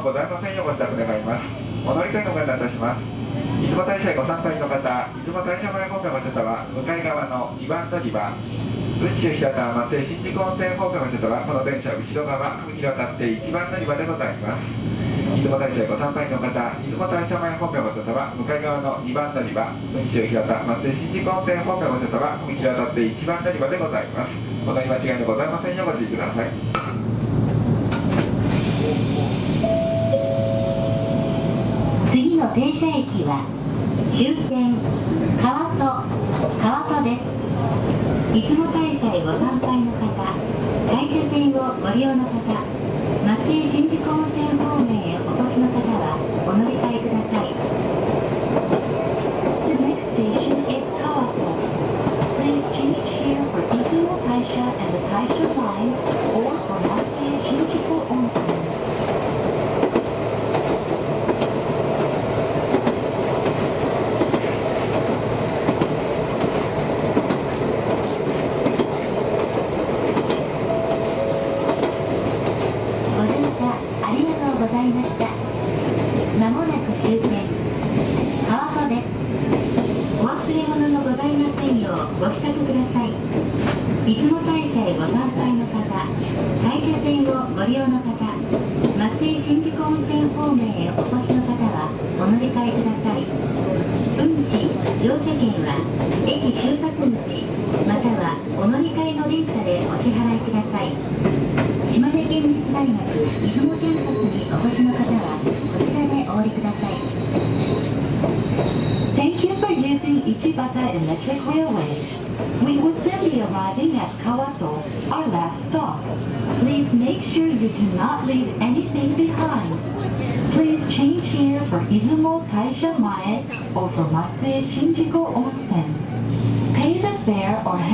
ございませんようご支度願います。お乗り換えのご案内いたします出雲大社へご参拝の方出雲大社前方面の方は向かい側の2番乗り場宇宙平田松江新宿温泉方面の方はこの電車後ろ側踏切を渡って1番乗り場でございます。出雲大社へご参拝の方出雲大社前方面の方は向かい側の2番乗り場宇宙平田松江新宿温泉方面の方は踏切渡って1番乗り場でございますお乗り間違いのございませんようご注意ください停車駅は終点川戸川戸です。出雲大会ご参拝の方会社線をご利用の方松江新宿温泉方面へお越しの方はお乗り換えください The next station is Kawato. Please change here for Izumo Taisha and the Taisha line or for Matsue Shinjuku Onsen. ご乗車ありがとうございました。まもなく終点、川戸です。お忘れ物のございませんようご支度ください。出雲大社へご参拝の方、大社線をご利用の方、松江新宿温泉方面へお越しの方はお乗り換えください。運賃、乗車券は駅出発口、またはお乗り換えの電車でお支払いください。島根県立大学出雲キャンパスにお越しの方はこちらでお降りください Ichibata Electric Railway. We will soon be arriving at Kawato, our last stop. Please make sure you do not leave anything behind. Please change here for Izumo Taisha Mae or for Matsue Shinjuku Onsen. Pay the fare or have